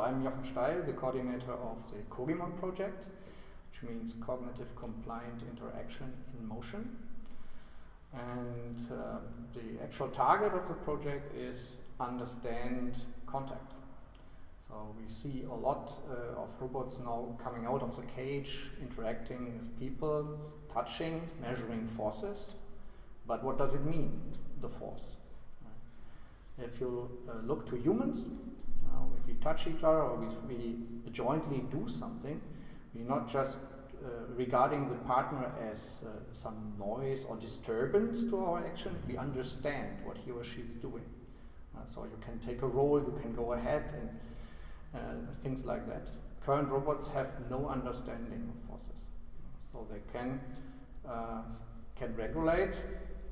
I'm Jochen Steil, the coordinator of the Cogimon project, which means Cognitive Compliant Interaction in Motion. And uh, the actual target of the project is understand contact. So we see a lot uh, of robots now coming out of the cage, interacting with people, touching, measuring forces. But what does it mean, the force? If you uh, look to humans, uh, if we touch each other or if we jointly do something, we're not just uh, regarding the partner as uh, some noise or disturbance to our action, we understand what he or she is doing. Uh, so you can take a role, you can go ahead and things like that. Current robots have no understanding of forces. So they can, can regulate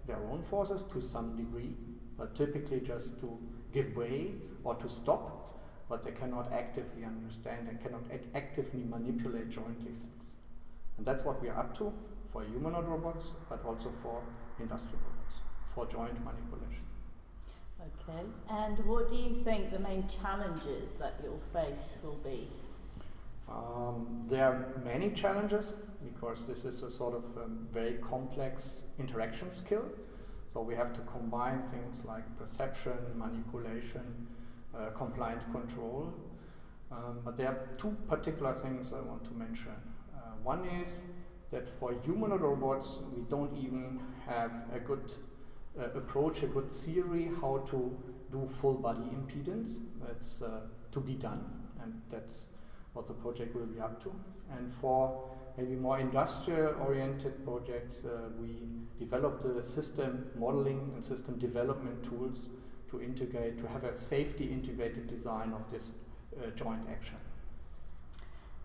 their own forces to some degree, but typically just to give way or to stop, but they cannot actively understand and cannot ac actively manipulate jointly things. And that's what we are up to for humanoid robots, but also for industrial robots, for joint manipulation. Okay, and what do you think the main challenges that you'll face will be? Um, there are many challenges because this is a sort of um, very complex interaction skill. So we have to combine things like perception, manipulation, uh, compliant control. Um, but there are two particular things I want to mention. Uh, one is that for humanoid robots, we don't even have a good uh, approach, a good theory how to do full body impedance. That's uh, to be done, and that's what the project will be up to. And for maybe more industrial-oriented projects, uh, we developed the system modeling and system development tools to integrate, to have a safety integrated design of this uh, joint action.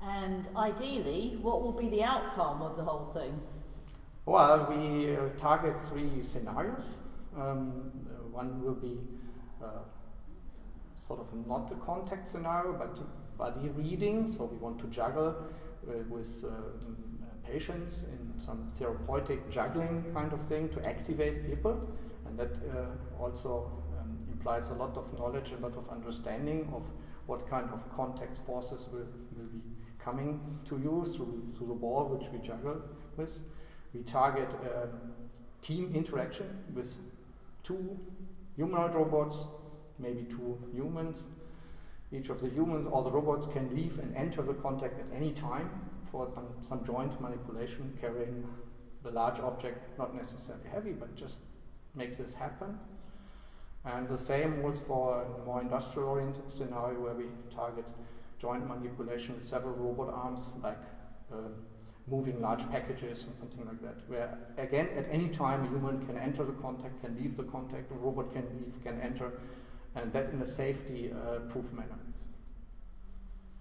And ideally, what will be the outcome of the whole thing? Well, we uh, target three scenarios. Um, one will be uh, sort of not a contact scenario, but body reading. So we want to juggle uh, with uh, patients in some therapeutic juggling kind of thing to activate people. And that uh, also um, implies a lot of knowledge, a lot of understanding of what kind of contact forces will, will be coming to you through, through the ball which we juggle with. We target um, team interaction with two humanoid robots, maybe two humans. Each of the humans or the robots can leave and enter the contact at any time for some, some joint manipulation carrying the large object, not necessarily heavy, but just makes this happen. And the same holds for a more industrial-oriented scenario where we target joint manipulation with several robot arms, like uh, moving large packages and something like that, where again, at any time, a human can enter the contact, can leave the contact, a robot can leave, can enter, and that in a safety-proof uh, manner.